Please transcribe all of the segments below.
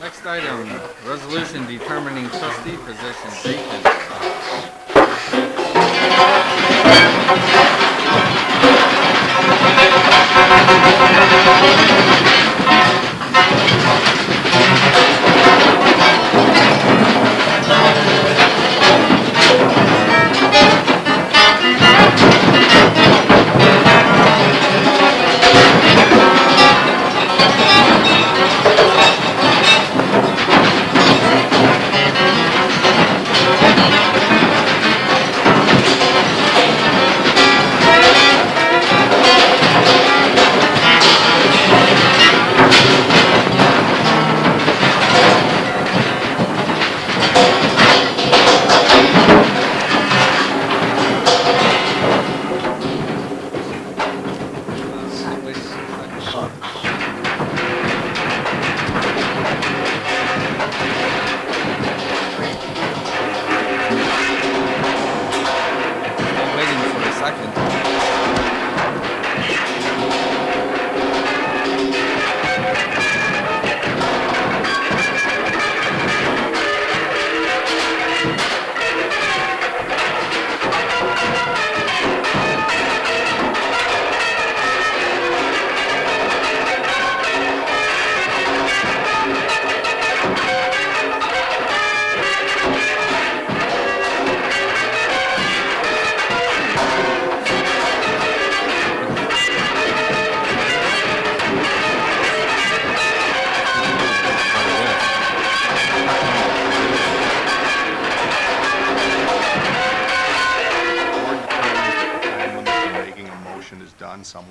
Next item, resolution determining trustee position vacant. on someone.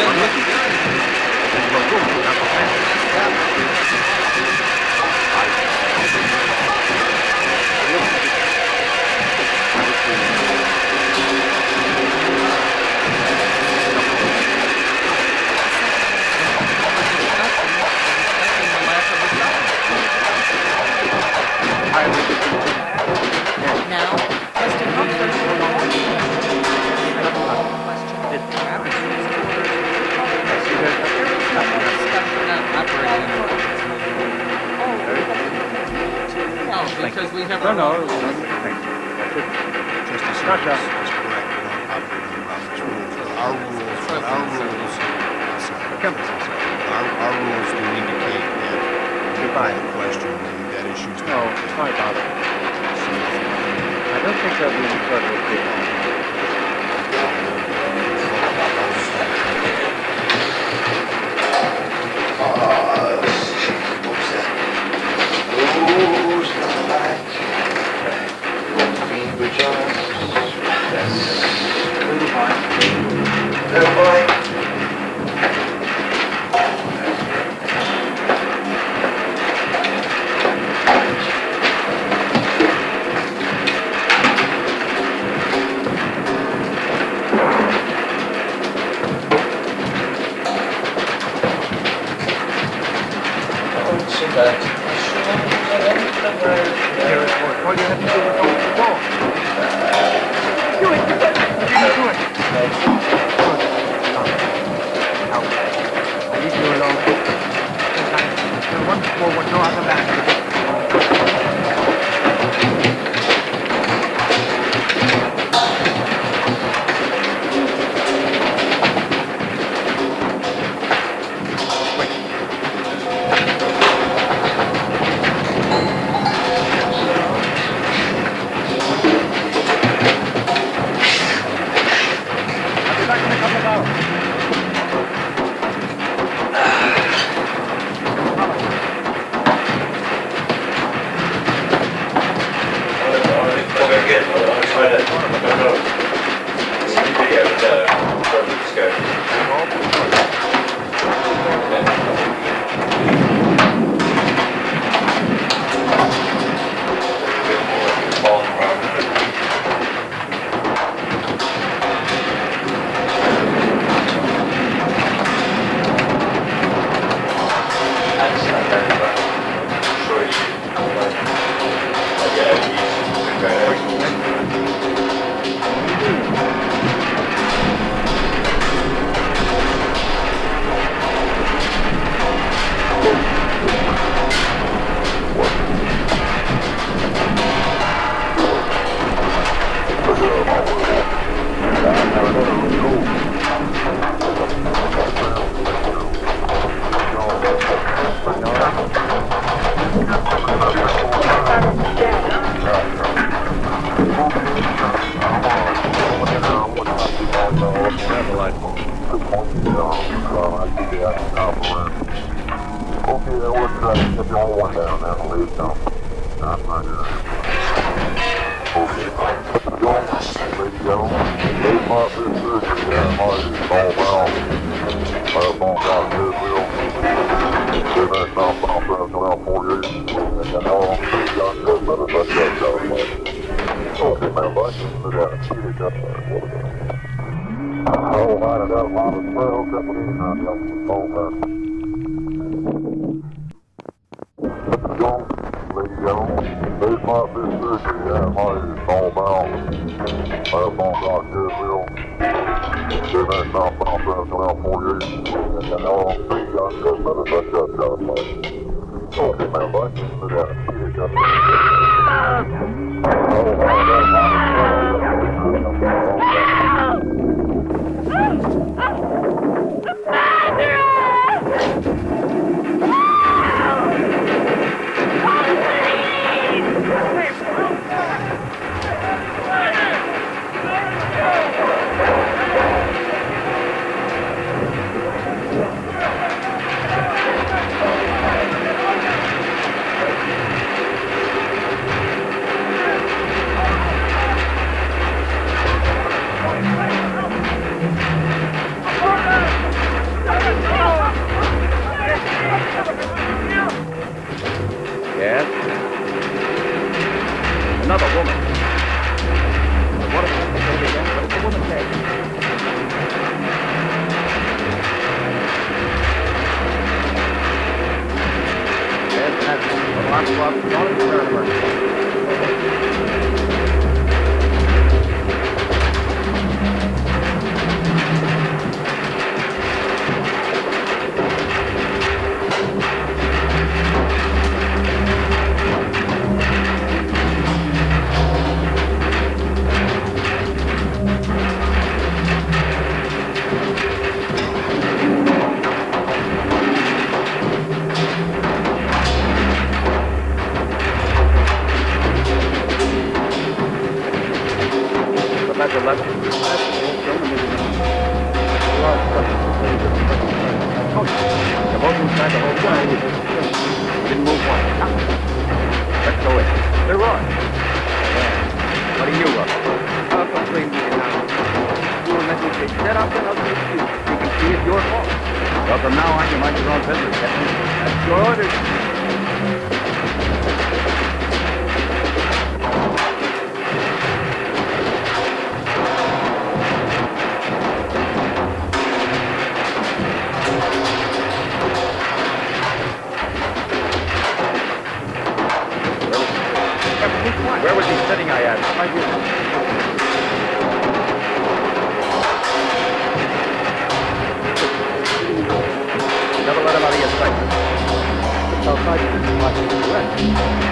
Dylan. If you call the question, then that issue's No, not. it's not about it. I don't think there'll be any further appeal. Here, there and down. That's not good. Okay. Gentlemen, they might be surgery that might be all down. Our phone got good, Bill. They messed up, I'm around 48. And all I'm saying, got good, but it's like that, so, Okay, man, bye. Look at it. See you, Jeff. Oh, light it up, light it up. Well, couple of these, now, yeah. Oh, man. John, they might be surgery that might be all down. Our phone got good, Bill. They up, I'm pressing around 48. And all saying, got good, but it's like that, so, Okay, man, bye. Look at it. See you, Jeff. Oh, light has a luxury professional journalism. A lot of questions later. The boat inside the whole plane is didn't move one. Let's go in. They're on. Yeah. What are you up? I'll complain to you now. You will let me take set up and I'll take you. You can see it's your fault. Well, from now on, you mind your own business, Captain. That's your orders.